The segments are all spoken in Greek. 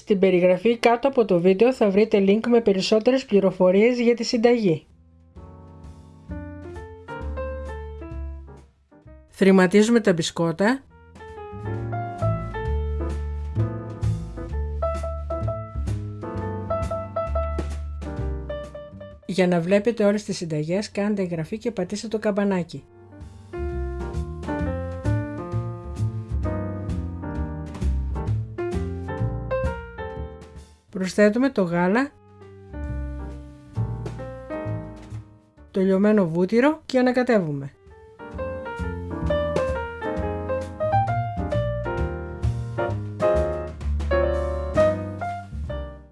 Στην περιγραφή κάτω από το βίντεο θα βρείτε link με περισσότερες πληροφορίες για τη συνταγή. Θρηματίζουμε τα μπισκότα Για να βλέπετε όλες τις συνταγές κάντε εγγραφή και πατήστε το καμπανάκι. Προσθέτουμε το γάλα, το λιωμένο βούτυρο και ανακατεύουμε.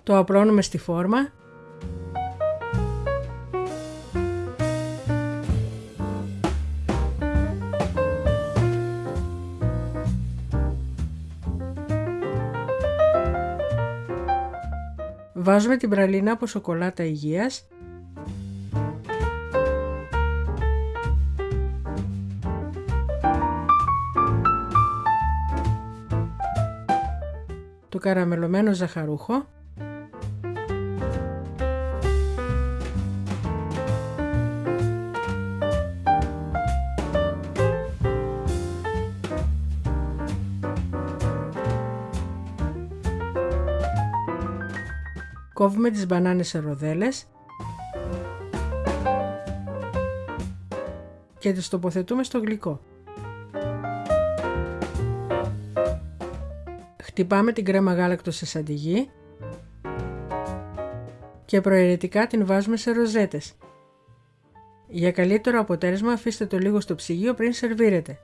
Το απλώνουμε στη φόρμα Βάζουμε την πραλίνα από σοκολάτα υγείας. Το καραμελωμένο ζαχαρούχο Κόβουμε τις μπανάνες σε ροδέλες και τις τοποθετούμε στο γλυκό. Χτυπάμε την κρέμα γάλακτος σε σαντιγί και προαιρετικά την βάζουμε σε ροζέτες. Για καλύτερο αποτέλεσμα αφήστε το λίγο στο ψυγείο πριν σερβίρετε.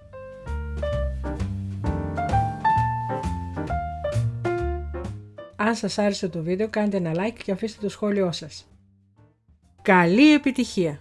Αν σας άρεσε το βίντεο κάντε ένα like και αφήστε το σχόλιο σας. Καλή επιτυχία!